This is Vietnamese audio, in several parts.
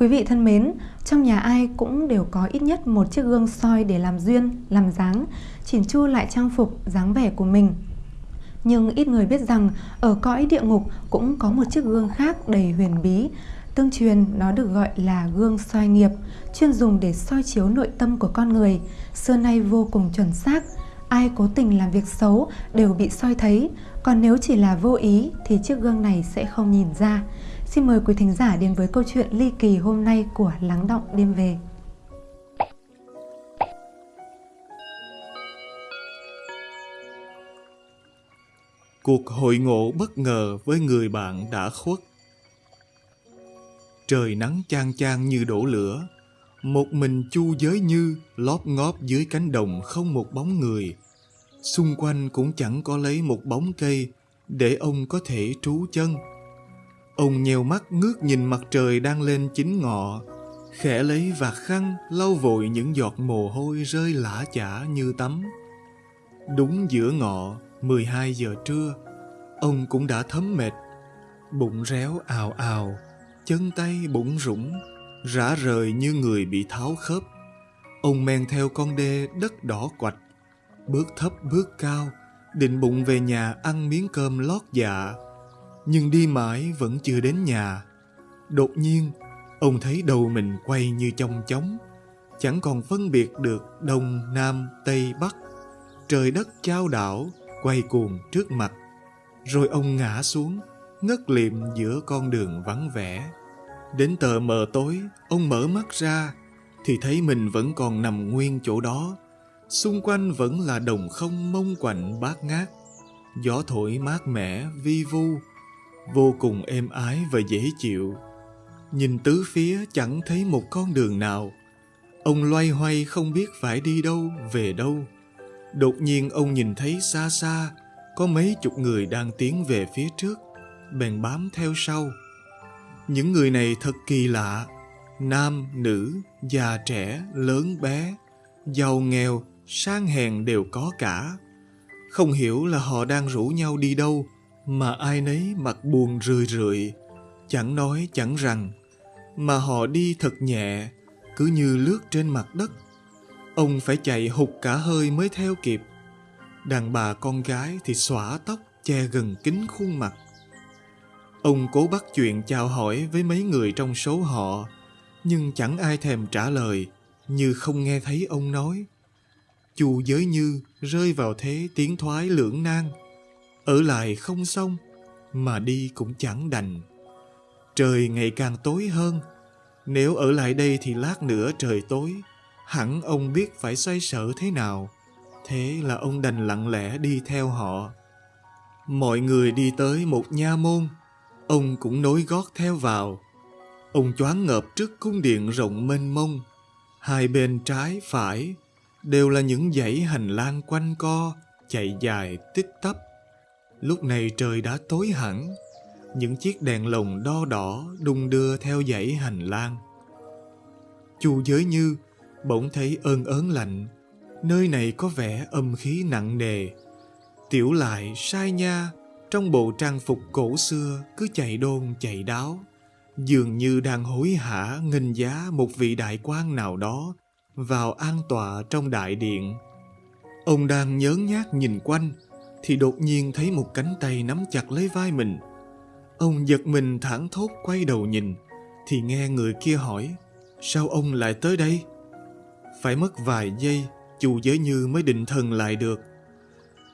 Quý vị thân mến, trong nhà ai cũng đều có ít nhất một chiếc gương soi để làm duyên, làm dáng, chỉn chu lại trang phục, dáng vẻ của mình. Nhưng ít người biết rằng ở cõi địa ngục cũng có một chiếc gương khác đầy huyền bí. Tương truyền nó được gọi là gương soi nghiệp, chuyên dùng để soi chiếu nội tâm của con người, xưa nay vô cùng chuẩn xác. Ai cố tình làm việc xấu đều bị soi thấy, còn nếu chỉ là vô ý thì chiếc gương này sẽ không nhìn ra. Xin mời quý thính giả đến với câu chuyện ly kỳ hôm nay của Lắng Động Đêm Về. Cuộc hội ngộ bất ngờ với người bạn đã khuất. Trời nắng chang chang như đổ lửa, một mình chu giới như lóp ngóp dưới cánh đồng không một bóng người. Xung quanh cũng chẳng có lấy một bóng cây để ông có thể trú chân. Ông nheo mắt ngước nhìn mặt trời đang lên chín ngọ, khẽ lấy vạt khăn lau vội những giọt mồ hôi rơi lã chả như tắm. Đúng giữa ngọ, 12 giờ trưa, ông cũng đã thấm mệt, bụng réo ào ào, chân tay bụng rũng, rã rời như người bị tháo khớp. Ông men theo con đê đất đỏ quạch, bước thấp bước cao, định bụng về nhà ăn miếng cơm lót dạ. Nhưng đi mãi vẫn chưa đến nhà. Đột nhiên, ông thấy đầu mình quay như trong chóng, chẳng còn phân biệt được đông, nam, tây, bắc. Trời đất trao đảo, quay cuồng trước mặt. Rồi ông ngã xuống, ngất liệm giữa con đường vắng vẻ. Đến tờ mờ tối, ông mở mắt ra, thì thấy mình vẫn còn nằm nguyên chỗ đó. Xung quanh vẫn là đồng không mông quạnh bát ngát. Gió thổi mát mẻ, vi vu, vô cùng êm ái và dễ chịu. Nhìn tứ phía chẳng thấy một con đường nào. Ông loay hoay không biết phải đi đâu, về đâu. Đột nhiên ông nhìn thấy xa xa có mấy chục người đang tiến về phía trước, bèn bám theo sau. Những người này thật kỳ lạ, nam, nữ, già trẻ, lớn bé, giàu nghèo, sang hèn đều có cả. Không hiểu là họ đang rủ nhau đi đâu, mà ai nấy mặt buồn rười rượi, chẳng nói chẳng rằng, mà họ đi thật nhẹ, cứ như lướt trên mặt đất. Ông phải chạy hụt cả hơi mới theo kịp. Đàn bà con gái thì xõa tóc che gần kín khuôn mặt. Ông cố bắt chuyện chào hỏi với mấy người trong số họ, nhưng chẳng ai thèm trả lời, như không nghe thấy ông nói. Chu giới như rơi vào thế tiến thoái lưỡng nan, ở lại không xong, mà đi cũng chẳng đành. Trời ngày càng tối hơn, nếu ở lại đây thì lát nữa trời tối, hẳn ông biết phải xoay sở thế nào. Thế là ông đành lặng lẽ đi theo họ. Mọi người đi tới một nha môn, ông cũng nối gót theo vào. Ông choáng ngợp trước cung điện rộng mênh mông, hai bên trái phải đều là những dãy hành lang quanh co, chạy dài tích tắp. Lúc này trời đã tối hẳn, những chiếc đèn lồng đo đỏ đung đưa theo dãy hành lang. Chu giới như bỗng thấy ơn ớn lạnh, nơi này có vẻ âm khí nặng nề. Tiểu lại sai nha, trong bộ trang phục cổ xưa cứ chạy đôn chạy đáo, dường như đang hối hả nghênh giá một vị đại quan nào đó vào an tọa trong đại điện. Ông đang nhớ nhác nhìn quanh, thì đột nhiên thấy một cánh tay nắm chặt lấy vai mình. Ông giật mình thẳng thốt quay đầu nhìn, thì nghe người kia hỏi, sao ông lại tới đây? Phải mất vài giây, chu giới như mới định thần lại được.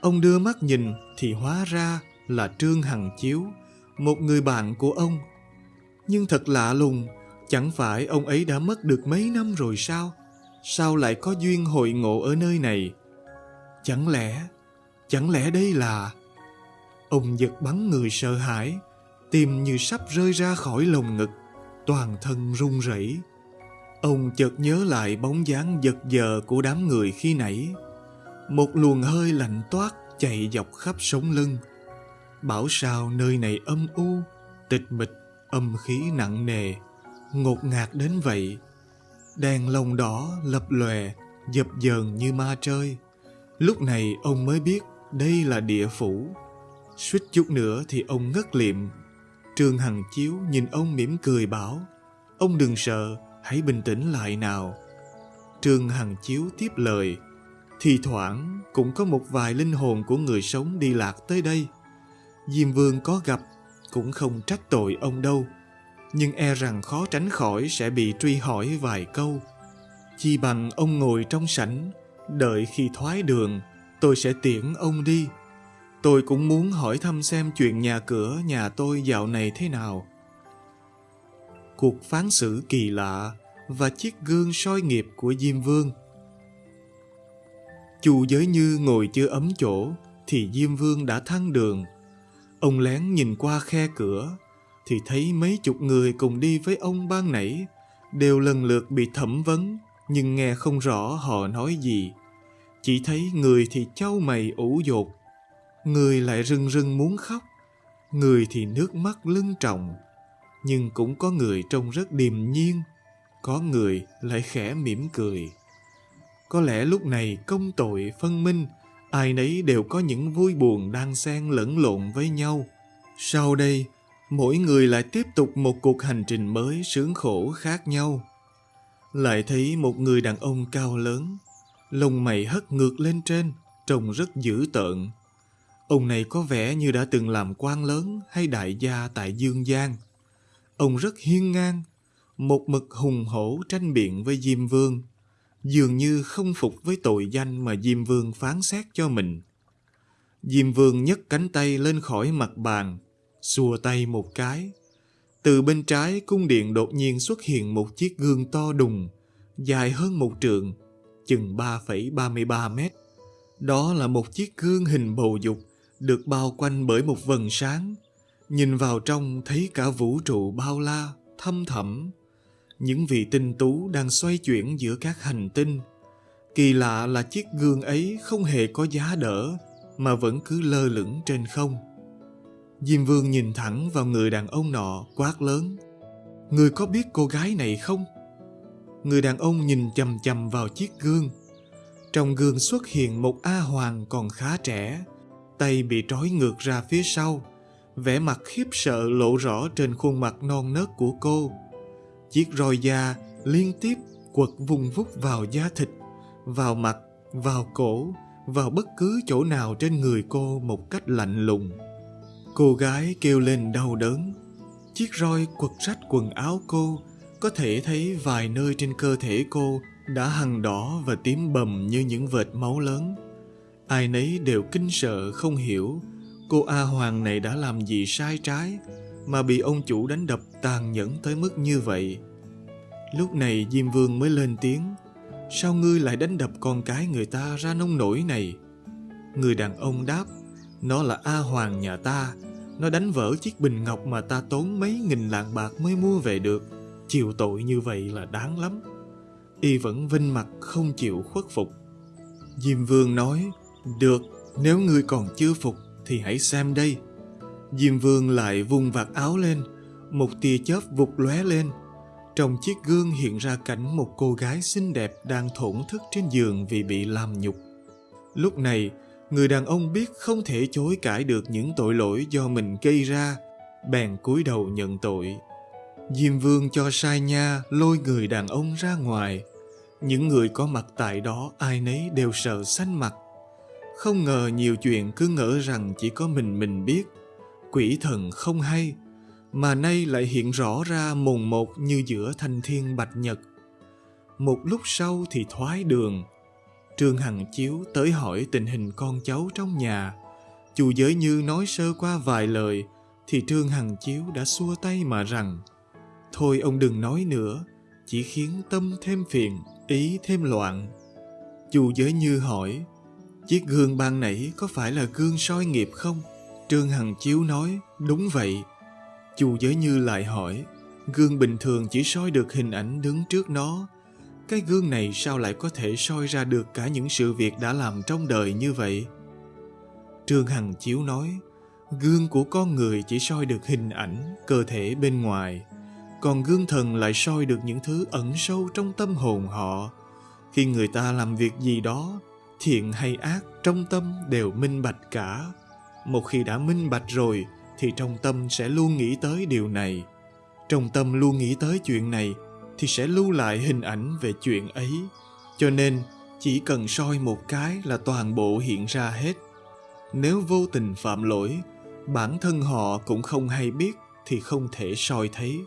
Ông đưa mắt nhìn thì hóa ra là Trương Hằng Chiếu, một người bạn của ông. Nhưng thật lạ lùng, chẳng phải ông ấy đã mất được mấy năm rồi sao? Sao lại có duyên hội ngộ ở nơi này? Chẳng lẽ, chẳng lẽ đây là... Ông giật bắn người sợ hãi, tim như sắp rơi ra khỏi lồng ngực, toàn thân run rẩy. Ông chợt nhớ lại bóng dáng giật giờ của đám người khi nãy. Một luồng hơi lạnh toát chạy dọc khắp sống lưng. Bảo sao nơi này âm u, tịch mịch, âm khí nặng nề, ngột ngạt đến vậy. Đèn lồng đỏ lập lòe, dập dờn như ma chơi. Lúc này ông mới biết đây là địa phủ. Suýt chút nữa thì ông ngất liệm. Trương Hằng Chiếu nhìn ông mỉm cười bảo Ông đừng sợ, hãy bình tĩnh lại nào. Trương Hằng Chiếu tiếp lời. Thì thoảng cũng có một vài linh hồn của người sống đi lạc tới đây. Diêm Vương có gặp cũng không trách tội ông đâu. Nhưng e rằng khó tránh khỏi sẽ bị truy hỏi vài câu. Chi bằng ông ngồi trong sảnh, đợi khi thoái đường, tôi sẽ tiễn ông đi. Tôi cũng muốn hỏi thăm xem chuyện nhà cửa nhà tôi dạo này thế nào. Cuộc phán xử kỳ lạ và chiếc gương soi nghiệp của Diêm Vương. Chu Giới Như ngồi chưa ấm chỗ, thì Diêm Vương đã thăng đường. Ông lén nhìn qua khe cửa, thì thấy mấy chục người cùng đi với ông ban nãy, đều lần lượt bị thẩm vấn, nhưng nghe không rõ họ nói gì. Chỉ thấy người thì châu mày ủ dột, người lại rưng rưng muốn khóc, người thì nước mắt lưng trọng, nhưng cũng có người trông rất điềm nhiên, có người lại khẽ mỉm cười. Có lẽ lúc này công tội phân minh, ai nấy đều có những vui buồn đang xen lẫn lộn với nhau. Sau đây, mỗi người lại tiếp tục một cuộc hành trình mới sướng khổ khác nhau. Lại thấy một người đàn ông cao lớn, lông mày hất ngược lên trên, trông rất dữ tợn. Ông này có vẻ như đã từng làm quan lớn hay đại gia tại Dương Giang. Ông rất hiên ngang, một mực hùng hổ tranh biện với Diêm Vương, dường như không phục với tội danh mà Diêm Vương phán xét cho mình. Diêm Vương nhấc cánh tay lên khỏi mặt bàn, xua tay một cái. Từ bên trái cung điện đột nhiên xuất hiện một chiếc gương to đùng, dài hơn một trượng, chừng 3,33 mét. Đó là một chiếc gương hình bầu dục, được bao quanh bởi một vầng sáng. Nhìn vào trong thấy cả vũ trụ bao la, thâm thẳm. Những vị tinh tú đang xoay chuyển giữa các hành tinh. Kỳ lạ là chiếc gương ấy không hề có giá đỡ, mà vẫn cứ lơ lửng trên không. Diêm Vương nhìn thẳng vào người đàn ông nọ quát lớn. Người có biết cô gái này không? Người đàn ông nhìn chầm chầm vào chiếc gương. Trong gương xuất hiện một A Hoàng còn khá trẻ, tay bị trói ngược ra phía sau, vẻ mặt khiếp sợ lộ rõ trên khuôn mặt non nớt của cô. Chiếc roi da liên tiếp quật vùng vút vào da thịt, vào mặt, vào cổ, vào bất cứ chỗ nào trên người cô một cách lạnh lùng. Cô gái kêu lên đau đớn. Chiếc roi quật rách quần áo cô, có thể thấy vài nơi trên cơ thể cô đã hằn đỏ và tím bầm như những vệt máu lớn. Ai nấy đều kinh sợ, không hiểu cô A Hoàng này đã làm gì sai trái mà bị ông chủ đánh đập tàn nhẫn tới mức như vậy. Lúc này Diêm Vương mới lên tiếng, Sao ngươi lại đánh đập con cái người ta ra nông nổi này? Người đàn ông đáp, Nó là A Hoàng nhà ta, Nó đánh vỡ chiếc bình ngọc mà ta tốn mấy nghìn lạng bạc mới mua về được Chịu tội như vậy là đáng lắm Y vẫn vinh mặt không chịu khuất phục Diêm Vương nói Được, nếu ngươi còn chưa phục Thì hãy xem đây Diêm Vương lại vung vạt áo lên Một tia chớp vụt lóe lên Trong chiếc gương hiện ra cảnh một cô gái xinh đẹp đang thổn thức trên giường vì bị làm nhục. Lúc này, người đàn ông biết không thể chối cãi được những tội lỗi do mình gây ra, bèn cúi đầu nhận tội. Diêm Vương cho sai nha lôi người đàn ông ra ngoài. Những người có mặt tại đó ai nấy đều sợ xanh mặt. Không ngờ nhiều chuyện cứ ngỡ rằng chỉ có mình mình biết. Quỷ thần không hay, mà nay lại hiện rõ ra mồn một như giữa thanh thiên bạch nhật. Một lúc sau thì thoái đường. Trương Hằng Chiếu tới hỏi tình hình con cháu trong nhà. Chu Giới Như nói sơ qua vài lời, thì Trương Hằng Chiếu đã xua tay mà rằng Thôi ông đừng nói nữa, chỉ khiến tâm thêm phiền, ý thêm loạn. Chu Giới Như hỏi, chiếc gương ban nãy có phải là gương soi nghiệp không? Trương Hằng Chiếu nói, đúng vậy. Chu Giới Như lại hỏi, gương bình thường chỉ soi được hình ảnh đứng trước nó. Cái gương này sao lại có thể soi ra được cả những sự việc đã làm trong đời như vậy? Trương Hằng Chiếu nói, gương của con người chỉ soi được hình ảnh, cơ thể bên ngoài. Còn gương thần lại soi được những thứ ẩn sâu trong tâm hồn họ. Khi người ta làm việc gì đó, thiện hay ác trong tâm đều minh bạch cả. Một khi đã minh bạch rồi, thì trong tâm sẽ luôn nghĩ tới điều này. trong tâm luôn nghĩ tới chuyện này thì sẽ lưu lại hình ảnh về chuyện ấy cho nên chỉ cần soi một cái là toàn bộ hiện ra hết nếu vô tình phạm lỗi bản thân họ cũng không hay biết thì không thể soi thấy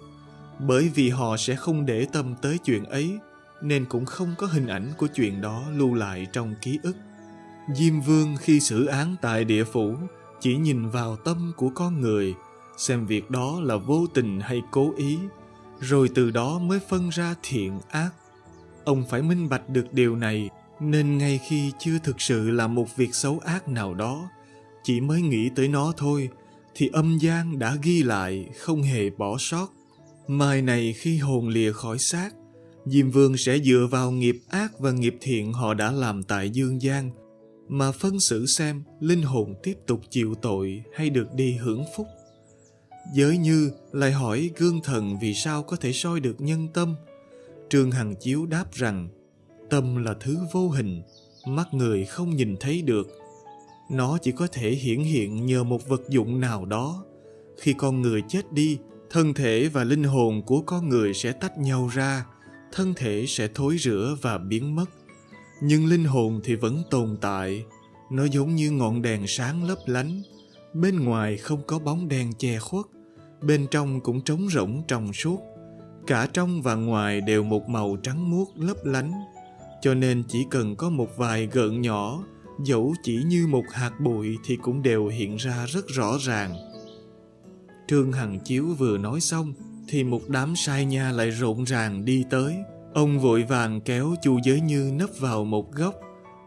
bởi vì họ sẽ không để tâm tới chuyện ấy, nên cũng không có hình ảnh của chuyện đó lưu lại trong ký ức. Diêm vương khi xử án tại địa phủ, chỉ nhìn vào tâm của con người, xem việc đó là vô tình hay cố ý, rồi từ đó mới phân ra thiện ác. Ông phải minh bạch được điều này, nên ngay khi chưa thực sự là một việc xấu ác nào đó, chỉ mới nghĩ tới nó thôi, thì âm gian đã ghi lại, không hề bỏ sót mai này khi hồn lìa khỏi xác, diêm vương sẽ dựa vào nghiệp ác và nghiệp thiện họ đã làm tại dương gian mà phân xử xem linh hồn tiếp tục chịu tội hay được đi hưởng phúc. Giới như lại hỏi gương thần vì sao có thể soi được nhân tâm. Trương hằng chiếu đáp rằng, tâm là thứ vô hình, mắt người không nhìn thấy được. Nó chỉ có thể hiển hiện nhờ một vật dụng nào đó. Khi con người chết đi thân thể và linh hồn của con người sẽ tách nhau ra, thân thể sẽ thối rữa và biến mất. Nhưng linh hồn thì vẫn tồn tại, nó giống như ngọn đèn sáng lấp lánh. Bên ngoài không có bóng đèn che khuất, bên trong cũng trống rỗng trong suốt. Cả trong và ngoài đều một màu trắng muốt lấp lánh, cho nên chỉ cần có một vài gợn nhỏ, dẫu chỉ như một hạt bụi thì cũng đều hiện ra rất rõ ràng trương hằng chiếu vừa nói xong, thì một đám sai nha lại rộn ràng đi tới. Ông vội vàng kéo chu giới như nấp vào một góc.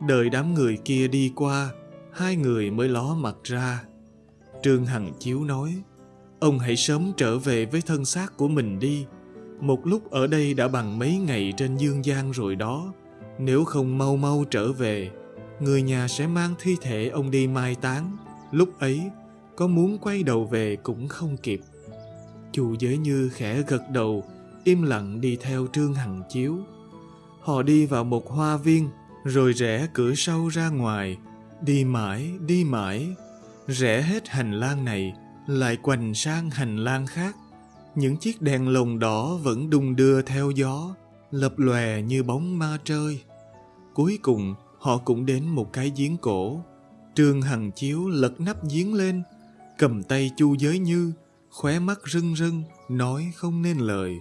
Đợi đám người kia đi qua, hai người mới ló mặt ra. Trương hằng chiếu nói, ông hãy sớm trở về với thân xác của mình đi. Một lúc ở đây đã bằng mấy ngày trên dương gian rồi đó. Nếu không mau mau trở về, người nhà sẽ mang thi thể ông đi mai táng. Lúc ấy có muốn quay đầu về cũng không kịp. Chu giới như khẽ gật đầu, im lặng đi theo trương hằng chiếu. Họ đi vào một hoa viên, rồi rẽ cửa sau ra ngoài. Đi mãi đi mãi, rẽ hết hành lang này, lại quành sang hành lang khác. Những chiếc đèn lồng đỏ vẫn đung đưa theo gió, lập lòe như bóng ma trơi cuối cùng, họ cũng đến một cái giếng cổ. Trương hằng chiếu lật nắp giếng lên cầm tay chu giới như, khóe mắt rưng rưng, nói không nên lời.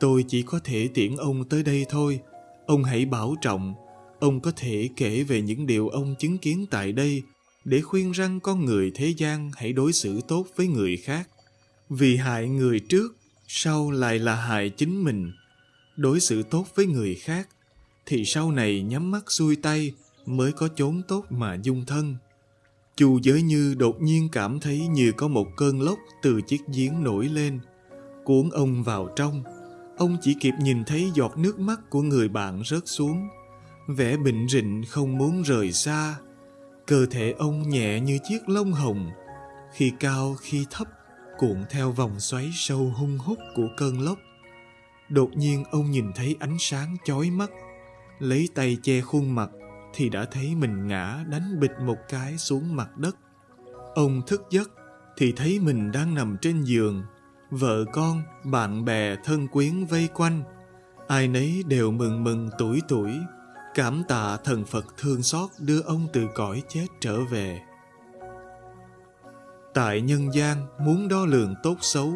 Tôi chỉ có thể tiễn ông tới đây thôi. Ông hãy bảo trọng. Ông có thể kể về những điều ông chứng kiến tại đây, để khuyên răng con người thế gian hãy đối xử tốt với người khác. Vì hại người trước, sau lại là hại chính mình. Đối xử tốt với người khác, thì sau này nhắm mắt xuôi tay mới có chốn tốt mà dung thân chu giới như đột nhiên cảm thấy như có một cơn lốc từ chiếc giếng nổi lên. Cuốn ông vào trong. Ông chỉ kịp nhìn thấy giọt nước mắt của người bạn rớt xuống. Vẻ bệnh rịnh không muốn rời xa. Cơ thể ông nhẹ như chiếc lông hồng. Khi cao, khi thấp, cuộn theo vòng xoáy sâu hung hút của cơn lốc. Đột nhiên ông nhìn thấy ánh sáng chói mắt. Lấy tay che khuôn mặt thì đã thấy mình ngã đánh bịch một cái xuống mặt đất. Ông thức giấc thì thấy mình đang nằm trên giường. Vợ con, bạn bè thân quyến vây quanh, ai nấy đều mừng mừng tuổi tuổi, cảm tạ thần phật thương xót đưa ông từ cõi chết trở về. Tại nhân gian, muốn đo lường tốt xấu,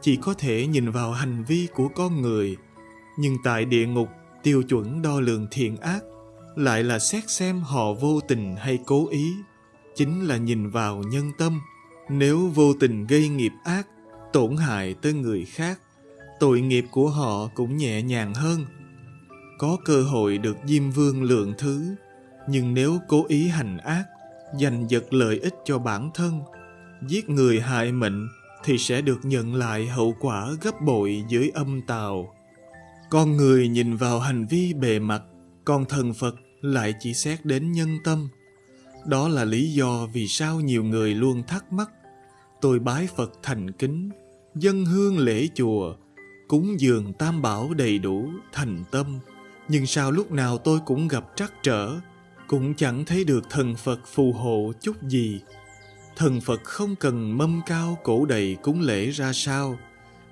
chỉ có thể nhìn vào hành vi của con người. Nhưng tại địa ngục, tiêu chuẩn đo lường thiện ác lại là xét xem họ vô tình hay cố ý. Chính là nhìn vào nhân tâm. Nếu vô tình gây nghiệp ác, tổn hại tới người khác, tội nghiệp của họ cũng nhẹ nhàng hơn. Có cơ hội được diêm vương lượng thứ, nhưng nếu cố ý hành ác, giành giật lợi ích cho bản thân, giết người hại mệnh thì sẽ được nhận lại hậu quả gấp bội dưới âm tào. Con người nhìn vào hành vi bề mặt còn thần phật lại chỉ xét đến nhân tâm. Đó là lý do vì sao nhiều người luôn thắc mắc tôi bái phật thành kính dân hương lễ chùa cúng dường tam bảo đầy đủ thành tâm. Nhưng sao lúc nào tôi cũng gặp trắc trở cũng chẳng thấy được thần phật phù hộ chút gì. Thần phật không cần mâm cao cổ đầy cúng lễ ra sao.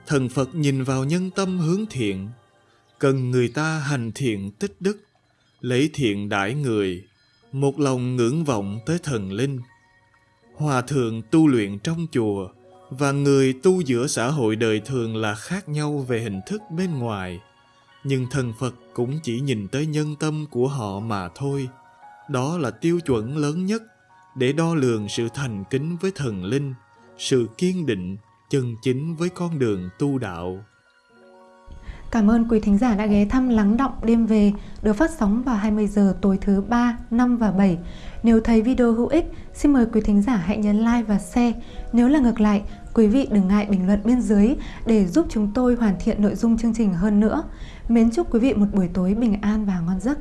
Thần Phật nhìn vào nhân tâm hướng thiện, cần người ta hành thiện tích đức, lấy thiện đãi người, một lòng ngưỡng vọng tới thần linh. Hòa thượng tu luyện trong chùa và người tu giữa xã hội đời thường là khác nhau về hình thức bên ngoài, nhưng thần Phật cũng chỉ nhìn tới nhân tâm của họ mà thôi. Đó là tiêu chuẩn lớn nhất để đo lường sự thành kính với thần linh, sự kiên định, chân chính với con đường tu đạo. Cảm ơn quý thính giả đã ghé thăm Lắng Động Đêm Về được phát sóng vào 20 giờ tối thứ 3, 5 và 7. Nếu thấy video hữu ích, xin mời quý thính giả hãy nhấn like và share. Nếu là ngược lại, quý vị đừng ngại bình luận bên dưới để giúp chúng tôi hoàn thiện nội dung chương trình hơn nữa. Mến chúc quý vị một buổi tối bình an và ngon giấc.